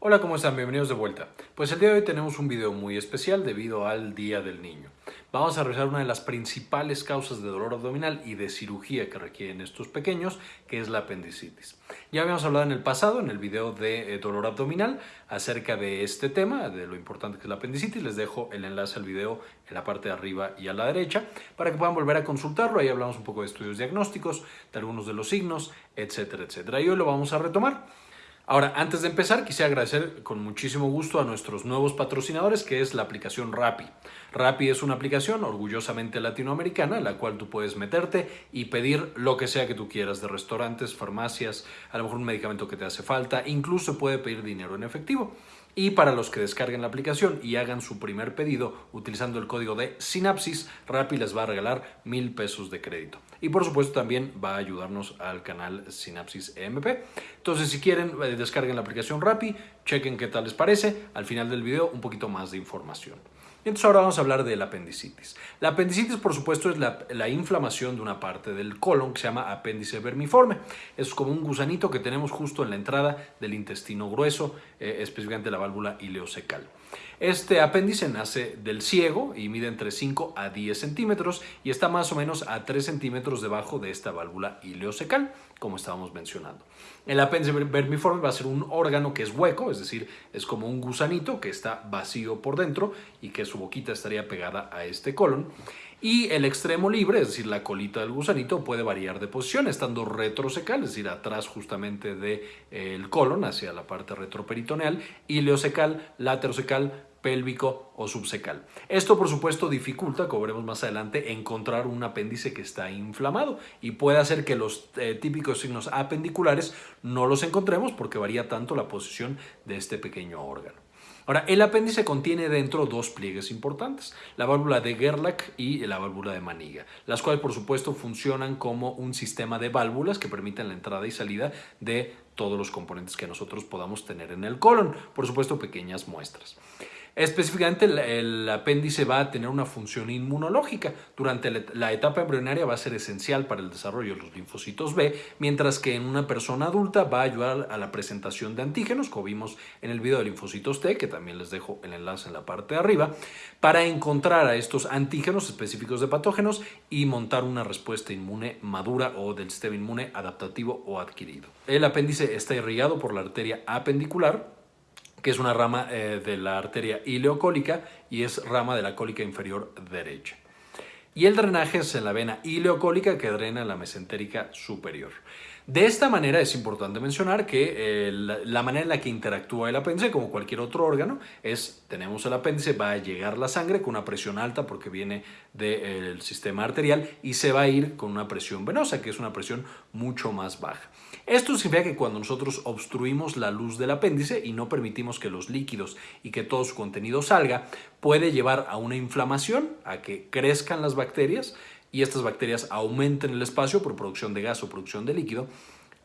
Hola, ¿cómo están? Bienvenidos de vuelta. Pues el día de hoy tenemos un video muy especial debido al Día del Niño. Vamos a revisar una de las principales causas de dolor abdominal y de cirugía que requieren estos pequeños, que es la apendicitis. Ya habíamos hablado en el pasado, en el video de eh, dolor abdominal, acerca de este tema, de lo importante que es la apendicitis. Les dejo el enlace al video en la parte de arriba y a la derecha para que puedan volver a consultarlo. Ahí hablamos un poco de estudios diagnósticos, de algunos de los signos, etcétera, etcétera. Y hoy lo vamos a retomar. Ahora, antes de empezar, quisiera agradecer con muchísimo gusto a nuestros nuevos patrocinadores, que es la aplicación Rappi. Rappi es una aplicación orgullosamente latinoamericana, en la cual tú puedes meterte y pedir lo que sea que tú quieras, de restaurantes, farmacias, a lo mejor un medicamento que te hace falta, incluso puede pedir dinero en efectivo. Y para los que descarguen la aplicación y hagan su primer pedido utilizando el código de Sinapsis, Rappi les va a regalar mil pesos de crédito. Y por supuesto también va a ayudarnos al canal Sinapsis EMP. Entonces si quieren eh, descarguen la aplicación Rappi, chequen qué tal les parece. Al final del video un poquito más de información. Entonces ahora vamos a hablar de la apendicitis. La apendicitis, por supuesto, es la, inflamación de una parte del colon que se llama apéndice vermiforme. Es como un gusanito que tenemos justo en la entrada del intestino grueso, eh, específicamente la válvula ileocecal. Este apéndice nace del ciego y mide entre 5 a 10 centímetros y está más o menos a 3 centímetros debajo de esta válvula ileocecal, como estábamos mencionando. El apéndice vermiforme va a ser un órgano que es hueco, es decir, es como un gusanito que está vacío por dentro y que su boquita estaría pegada a este colon. Y el extremo libre, es decir, la colita del gusanito, puede variar de posición, estando retrocecal, es decir, atrás justamente del de, colon, hacia la parte retroperitoneal, ileocecal, laterocecal, pélvico o subsecal. Esto, por supuesto, dificulta, como veremos más adelante, encontrar un apéndice que está inflamado y puede hacer que los eh, típicos signos apendiculares no los encontremos porque varía tanto la posición de este pequeño órgano. Ahora, el apéndice contiene dentro dos pliegues importantes, la válvula de Gerlach y la válvula de Maniga, las cuales por supuesto funcionan como un sistema de válvulas que permiten la entrada y salida de todos los componentes que nosotros podamos tener en el colon, por supuesto pequeñas muestras. Específicamente el, apéndice va a tener una función inmunológica. Durante la etapa embrionaria va a ser esencial para el desarrollo de los linfocitos B, mientras que en una persona adulta va a ayudar a la presentación de antígenos, como vimos en el video de linfocitos T, que también les dejo el enlace en la parte de arriba, para encontrar a estos antígenos específicos de patógenos y montar una respuesta inmune madura o del sistema inmune adaptativo o adquirido. El apéndice está irrigado por la arteria apendicular, que es una rama eh, de la arteria ileocólica y es rama de la cólica inferior derecha. Y el drenaje es en la vena ileocólica que drena la mesentérica superior. De esta manera es importante mencionar que eh, la, manera en la que interactúa el apéndice, como cualquier otro órgano, es, tenemos el apéndice, va a llegar la sangre con una presión alta porque viene del sistema arterial y se va a ir con una presión venosa, que es una presión mucho más baja. Esto significa que cuando nosotros obstruimos la luz del apéndice y no permitimos que los líquidos y que todo su contenido salga, puede llevar a una inflamación, a que crezcan las bacterias y estas bacterias aumenten el espacio por producción de gas o producción de líquido.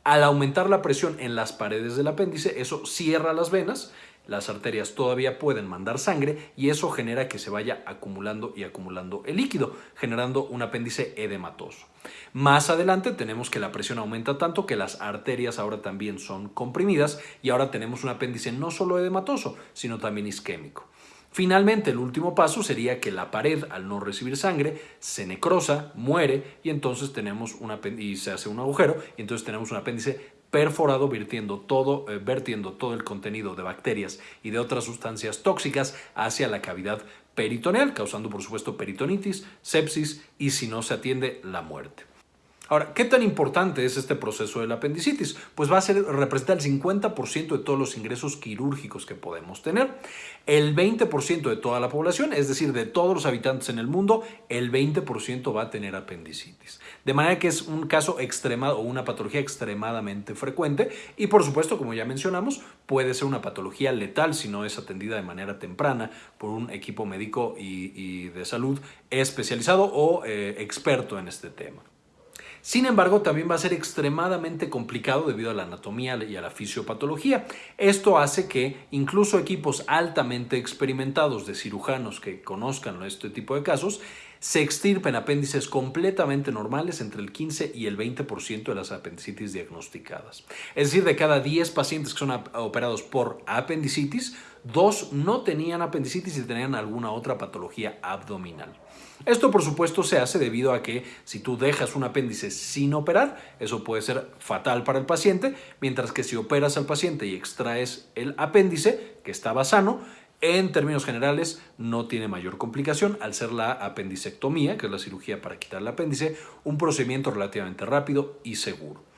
Al aumentar la presión en las paredes del apéndice, eso cierra las venas las arterias todavía pueden mandar sangre y eso genera que se vaya acumulando y acumulando el líquido, generando un apéndice edematoso. Más adelante tenemos que la presión aumenta tanto que las arterias ahora también son comprimidas y ahora tenemos un apéndice no solo edematoso, sino también isquémico. Finalmente, el último paso sería que la pared, al no recibir sangre, se necrosa, muere y entonces tenemos un y se hace un agujero y entonces tenemos un apéndice perforado vertiendo todo, eh, vertiendo todo el contenido de bacterias y de otras sustancias tóxicas hacia la cavidad peritoneal, causando por supuesto peritonitis, sepsis y si no se atiende, la muerte. Ahora, ¿qué tan importante es este proceso de la apendicitis? Pues va a ser, representar el 50% de todos los ingresos quirúrgicos que podemos tener. El 20% de toda la población, es decir, de todos los habitantes en el mundo, el 20% va a tener apendicitis. De manera que es un caso extremado o una patología extremadamente frecuente y por supuesto, como ya mencionamos, puede ser una patología letal si no es atendida de manera temprana por un equipo médico y, de salud especializado o eh, experto en este tema. Sin embargo, también va a ser extremadamente complicado debido a la anatomía y a la fisiopatología. Esto hace que incluso equipos altamente experimentados de cirujanos que conozcan este tipo de casos se extirpen apéndices completamente normales entre el 15 y el 20% de las apendicitis diagnosticadas. Es decir, de cada 10 pacientes que son operados por apendicitis, dos no tenían apendicitis y tenían alguna otra patología abdominal. Esto por supuesto se hace debido a que si tú dejas un apéndice sin operar, eso puede ser fatal para el paciente, mientras que si operas al paciente y extraes el apéndice, que estaba sano, en términos generales no tiene mayor complicación al ser la apendicectomía, que es la cirugía para quitar el apéndice, un procedimiento relativamente rápido y seguro.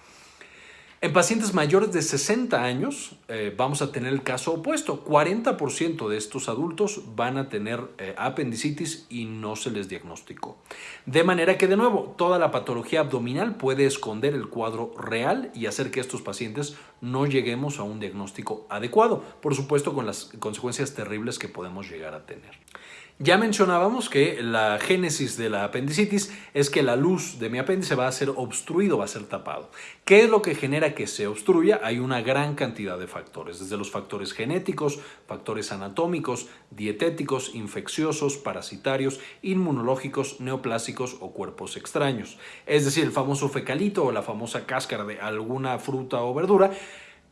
En pacientes mayores de 60 años eh, vamos a tener el caso opuesto. 40% de estos adultos van a tener eh, apendicitis y no se les diagnosticó. De manera que, de nuevo, toda la patología abdominal puede esconder el cuadro real y hacer que estos pacientes no lleguemos a un diagnóstico adecuado. Por supuesto, con las consecuencias terribles que podemos llegar a tener. Ya mencionábamos que la génesis de la apendicitis es que la luz de mi apéndice va a ser obstruido, va a ser tapado. ¿Qué es lo que genera que se obstruya? Hay una gran cantidad de factores, desde los factores genéticos, factores anatómicos, dietéticos, infecciosos, parasitarios, inmunológicos, neoplásicos o cuerpos extraños. Es decir, el famoso fecalito o la famosa cáscara de alguna fruta o verdura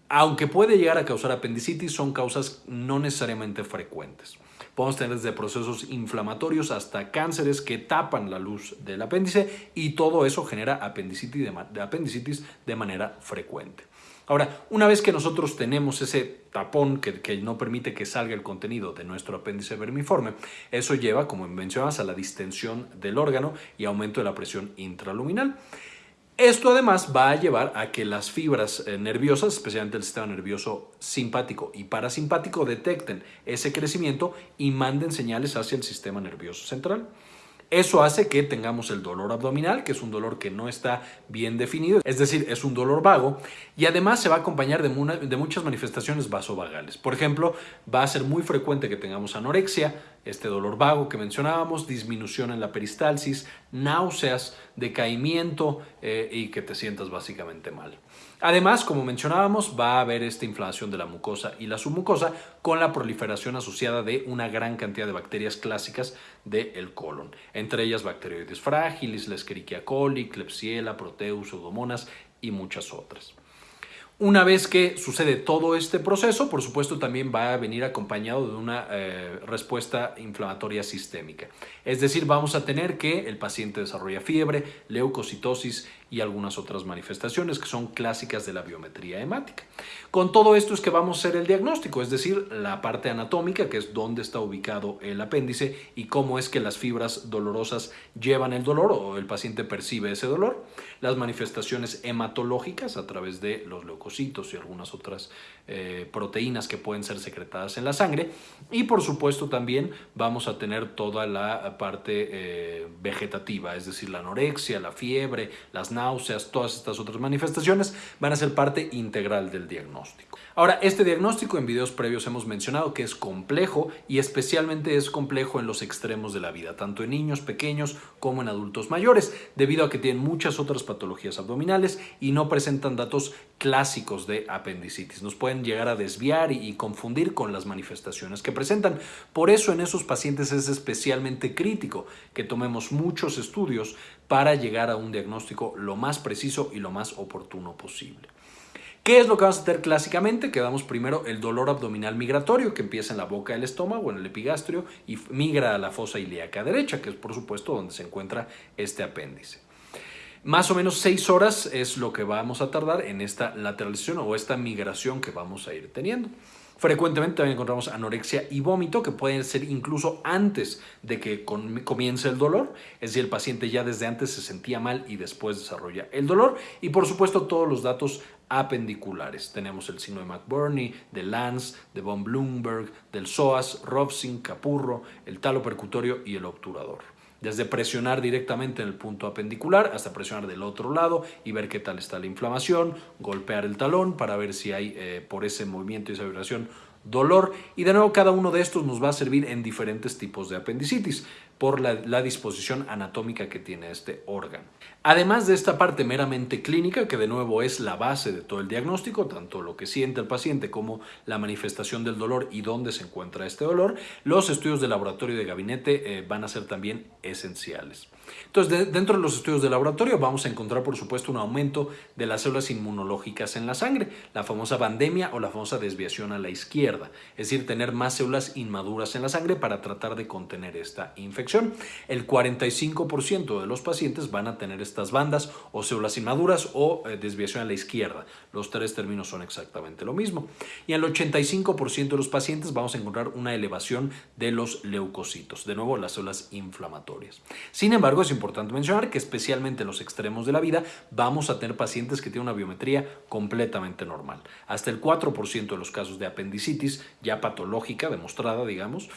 aunque puede llegar a causar apendicitis, son causas no necesariamente frecuentes. Podemos tener desde procesos inflamatorios hasta cánceres que tapan la luz del apéndice y todo eso genera apendicitis de, manera frecuente. Ahora, una vez que nosotros tenemos ese tapón que, que, no permite que salga el contenido de nuestro apéndice vermiforme, eso lleva, como mencionabas, a la distensión del órgano y aumento de la presión intraluminal. Esto además va a llevar a que las fibras eh, nerviosas, especialmente el sistema nervioso simpático y parasimpático, detecten ese crecimiento y manden señales hacia el sistema nervioso central. Eso hace que tengamos el dolor abdominal, que es un dolor que no está bien definido, es decir, es un dolor vago, y además se va a acompañar de, muchas manifestaciones vasovagales. Por ejemplo, va a ser muy frecuente que tengamos anorexia, este dolor vago que mencionábamos, disminución en la peristalsis, náuseas, decaimiento eh, y que te sientas básicamente mal. Además, como mencionábamos, va a haber esta inflamación de la mucosa y la submucosa con la proliferación asociada de una gran cantidad de bacterias clásicas del colon, entre ellas Bacteroides fragilis, la Escherichia coli, Klebsiella, Proteus, Pseudomonas y muchas otras. Una vez que sucede todo este proceso, por supuesto también va a venir acompañado de una eh, respuesta inflamatoria sistémica. Es decir, vamos a tener que el paciente desarrolla fiebre, leucocitosis y algunas otras manifestaciones que son clásicas de la biometría hemática. Con todo esto es que vamos a hacer el diagnóstico, es decir, la parte anatómica, que es dónde está ubicado el apéndice y cómo es que las fibras dolorosas llevan el dolor o el paciente percibe ese dolor, las manifestaciones hematológicas a través de los leucocitos y algunas otras eh, proteínas que pueden ser secretadas en la sangre y por supuesto también vamos a tener toda la parte eh, vegetativa, es decir, la anorexia, la fiebre, las náuseas, todas estas otras manifestaciones van a ser parte integral del diagnóstico. Ahora, este diagnóstico en videos previos hemos mencionado que es complejo y especialmente es complejo en los extremos de la vida, tanto en niños pequeños como en adultos mayores, debido a que tienen muchas otras patologías abdominales y no presentan datos clásicos de apendicitis. Nos pueden llegar a desviar y, confundir con las manifestaciones que presentan. Por eso en esos pacientes es especialmente crítico que tomemos muchos estudios para llegar a un diagnóstico lo más preciso y lo más oportuno posible. ¿Qué es lo que vamos a hacer clásicamente? Que damos primero el dolor abdominal migratorio que empieza en la boca del estómago, en el epigastrio y migra a la fosa ilíaca derecha, que es por supuesto donde se encuentra este apéndice. Más o menos seis horas es lo que vamos a tardar en esta lateralización o esta migración que vamos a ir teniendo. Frecuentemente también encontramos anorexia y vómito que pueden ser incluso antes de que comience el dolor, es decir, el paciente ya desde antes se sentía mal y después desarrolla el dolor y por supuesto todos los datos apendiculares. Tenemos el signo de McBurney, de Lance, de von Bloomberg, del psoas, Robson, Capurro, el talo percutorio y el obturador. Desde presionar directamente en el punto apendicular hasta presionar del otro lado y ver qué tal está la inflamación, golpear el talón para ver si hay eh, por ese movimiento y esa vibración dolor y de nuevo cada uno de estos nos va a servir en diferentes tipos de apendicitis por la, disposición anatómica que tiene este órgano. Además de esta parte meramente clínica, que de nuevo es la base de todo el diagnóstico, tanto lo que siente el paciente como la manifestación del dolor y dónde se encuentra este dolor, los estudios de laboratorio y de gabinete eh, van a ser también esenciales. Entonces, dentro de los estudios de laboratorio vamos a encontrar, por supuesto, un aumento de las células inmunológicas en la sangre, la famosa bandemia o la famosa desviación a la izquierda, es decir, tener más células inmaduras en la sangre para tratar de contener esta infección. El 45% de los pacientes van a tener estas bandas o células inmaduras o eh, desviación a la izquierda. Los tres términos son exactamente lo mismo. Y el 85% de los pacientes vamos a encontrar una elevación de los leucocitos, de nuevo las células inflamatorias. Sin embargo, es importante mencionar que especialmente en los extremos de la vida vamos a tener pacientes que tienen una biometría completamente normal. Hasta el 4% de los casos de apendicitis ya patológica, demostrada, digamos,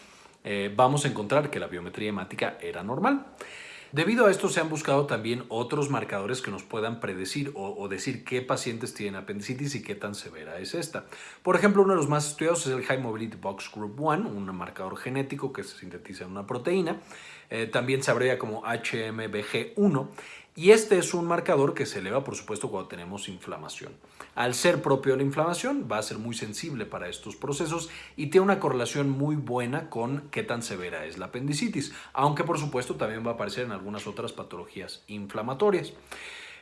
eh, vamos a encontrar que la biometría hemática era normal. Debido a esto se han buscado también otros marcadores que nos puedan predecir o, decir qué pacientes tienen apendicitis y qué tan severa es esta. Por ejemplo, uno de los más estudiados es el High Mobility Box Group 1, un marcador genético que se sintetiza en una proteína. Eh, también se abrevia como HMBG1 y este es un marcador que se eleva, por supuesto, cuando tenemos inflamación. Al ser propio de la inflamación, va a ser muy sensible para estos procesos y tiene una correlación muy buena con qué tan severa es la apendicitis, aunque por supuesto también va a aparecer en algunas otras patologías inflamatorias.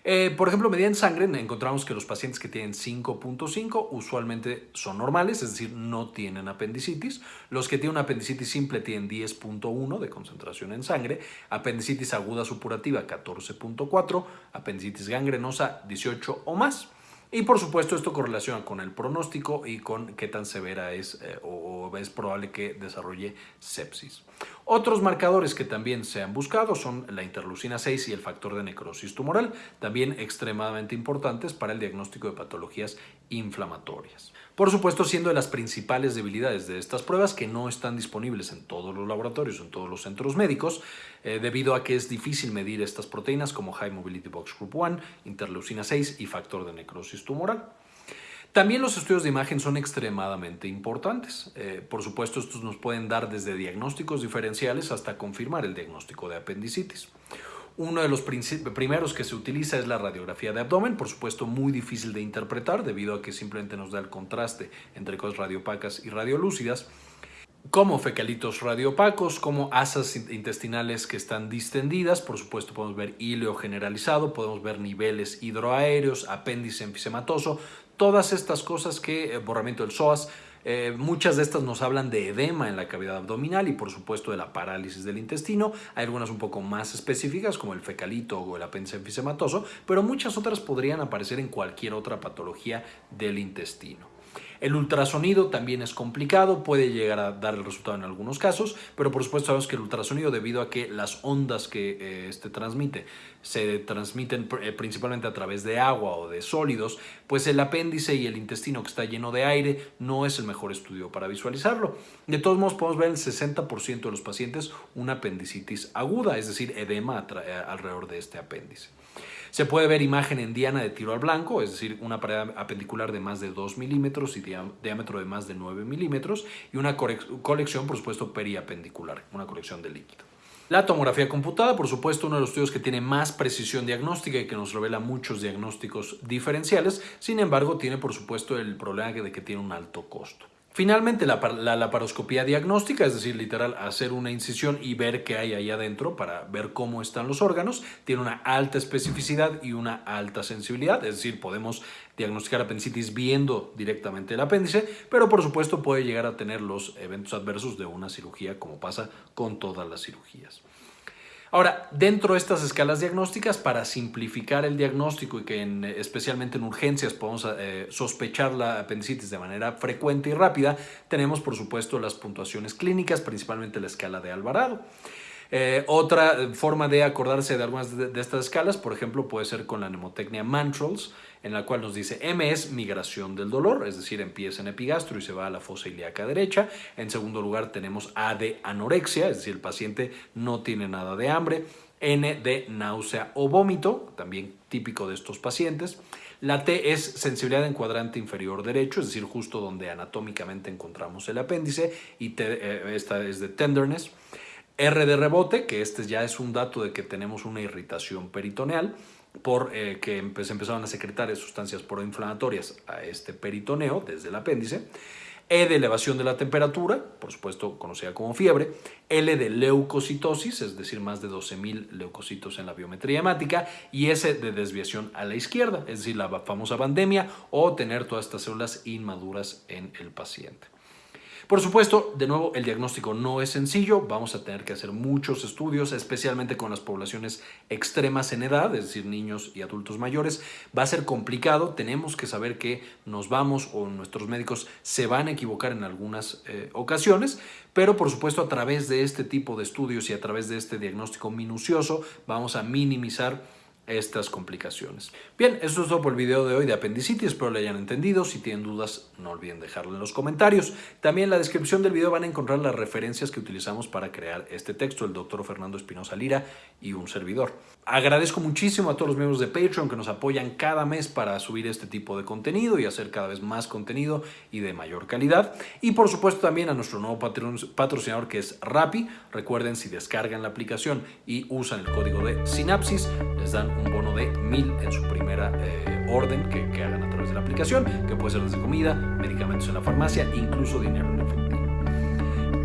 Eh, por ejemplo, medida en sangre encontramos que los pacientes que tienen 5.5 usualmente son normales, es decir, no tienen apendicitis. Los que tienen una apendicitis simple tienen 10.1 de concentración en sangre, apendicitis aguda supurativa 14.4, apendicitis gangrenosa 18 o más. Y por supuesto esto correlaciona con el pronóstico y con qué tan severa es eh, o es probable que desarrolle sepsis. Otros marcadores que también se han buscado son la interleucina 6 y el factor de necrosis tumoral, también extremadamente importantes para el diagnóstico de patologías inflamatorias. Por supuesto, siendo de las principales debilidades de estas pruebas que no están disponibles en todos los laboratorios, en todos los centros médicos, eh, debido a que es difícil medir estas proteínas como High Mobility Box Group 1, interleucina 6 y factor de necrosis tumoral. También los estudios de imagen son extremadamente importantes. Eh, por supuesto, estos nos pueden dar desde diagnósticos diferenciales hasta confirmar el diagnóstico de apendicitis. Uno de los primeros que se utiliza es la radiografía de abdomen, por supuesto muy difícil de interpretar debido a que simplemente nos da el contraste entre cosas radiopacas y radiolúcidas, como fecalitos radiopacos, como asas intestinales que están distendidas, por supuesto podemos ver híleo generalizado, podemos ver niveles hidroaéreos, apéndice enfisematoso, todas estas cosas que, eh, borramiento del psoas, eh, muchas de estas nos hablan de edema en la cavidad abdominal y por supuesto de la parálisis del intestino. Hay algunas un poco más específicas como el fecalito o el apéndice enfisematoso, pero muchas otras podrían aparecer en cualquier otra patología del intestino. El ultrasonido también es complicado, puede llegar a dar el resultado en algunos casos, pero por supuesto sabemos que el ultrasonido debido a que las ondas que eh, este transmite se transmiten eh, principalmente a través de agua o de sólidos, pues el apéndice y el intestino que está lleno de aire no es el mejor estudio para visualizarlo. De todos modos podemos ver en el 60% de los pacientes una apendicitis aguda, es decir, edema eh, alrededor de este apéndice. Se puede ver imagen en diana de tiro al blanco, es decir, una pared apendicular de más de 2 milímetros y diámetro de más de 9 milímetros y una colección, por supuesto, periapendicular, una colección de líquido. La tomografía computada, por supuesto, uno de los estudios que tiene más precisión diagnóstica y que nos revela muchos diagnósticos diferenciales, sin embargo, tiene por supuesto el problema de que tiene un alto costo. Finalmente, la, laparoscopía diagnóstica, es decir, literal, hacer una incisión y ver qué hay ahí adentro para ver cómo están los órganos, tiene una alta especificidad y una alta sensibilidad, es decir, podemos diagnosticar apendicitis viendo directamente el apéndice, pero por supuesto puede llegar a tener los eventos adversos de una cirugía como pasa con todas las cirugías. Ahora, dentro de estas escalas diagnósticas, para simplificar el diagnóstico y que especialmente en urgencias podamos eh, sospechar la apendicitis de manera frecuente y rápida, tenemos por supuesto las puntuaciones clínicas, principalmente la escala de Alvarado. Eh, otra forma de acordarse de algunas de, estas escalas, por ejemplo, puede ser con la mnemotecnia Mantrals, en la cual nos dice M es migración del dolor, es decir, empieza en epigastro y se va a la fosa ilíaca derecha. En segundo lugar tenemos A de anorexia, es decir, el paciente no tiene nada de hambre. N de náusea o vómito, también típico de estos pacientes. La T es sensibilidad en cuadrante inferior derecho, es decir, justo donde anatómicamente encontramos el apéndice, y eh, esta es de tenderness. R de rebote, que este ya es un dato de que tenemos una irritación peritoneal, por eh, que se empezaron a secretar sustancias proinflamatorias a este peritoneo desde el apéndice. E de elevación de la temperatura, por supuesto conocida como fiebre, L de leucocitosis, es decir, más de 12.000 leucocitos en la biometría hemática, y S de desviación a la izquierda, es decir, la famosa pandemia o tener todas estas células inmaduras en el paciente. Por supuesto, de nuevo, el diagnóstico no es sencillo. Vamos a tener que hacer muchos estudios, especialmente con las poblaciones extremas en edad, es decir, niños y adultos mayores. Va a ser complicado. Tenemos que saber que nos vamos o nuestros médicos se van a equivocar en algunas eh, ocasiones, pero por supuesto a través de este tipo de estudios y a través de este diagnóstico minucioso vamos a minimizar estas complicaciones. Bien, esto es todo por el video de hoy de apendicitis, espero lo hayan entendido. Si tienen dudas, no olviden dejarlo en los comentarios. También en la descripción del video van a encontrar las referencias que utilizamos para crear este texto, el doctor Fernando Espinosa Lira y un servidor. Agradezco muchísimo a todos los miembros de Patreon que nos apoyan cada mes para subir este tipo de contenido y hacer cada vez más contenido y de mayor calidad. Y por supuesto también a nuestro nuevo patrocinador que es Rappi. Recuerden, si descargan la aplicación y usan el código de Sinapsis, les dan un bono de mil en su primera eh, orden que, que hagan a través de la aplicación, que puede ser desde comida, medicamentos en la farmacia, incluso dinero en efectivo.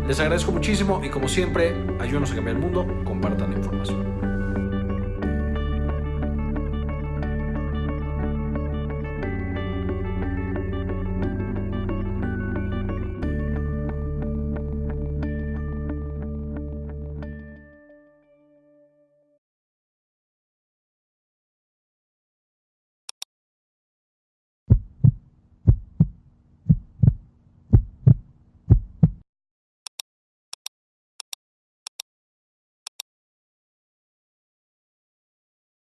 Les agradezco muchísimo y como siempre, ayúdenos a cambiar el mundo, compartan la información.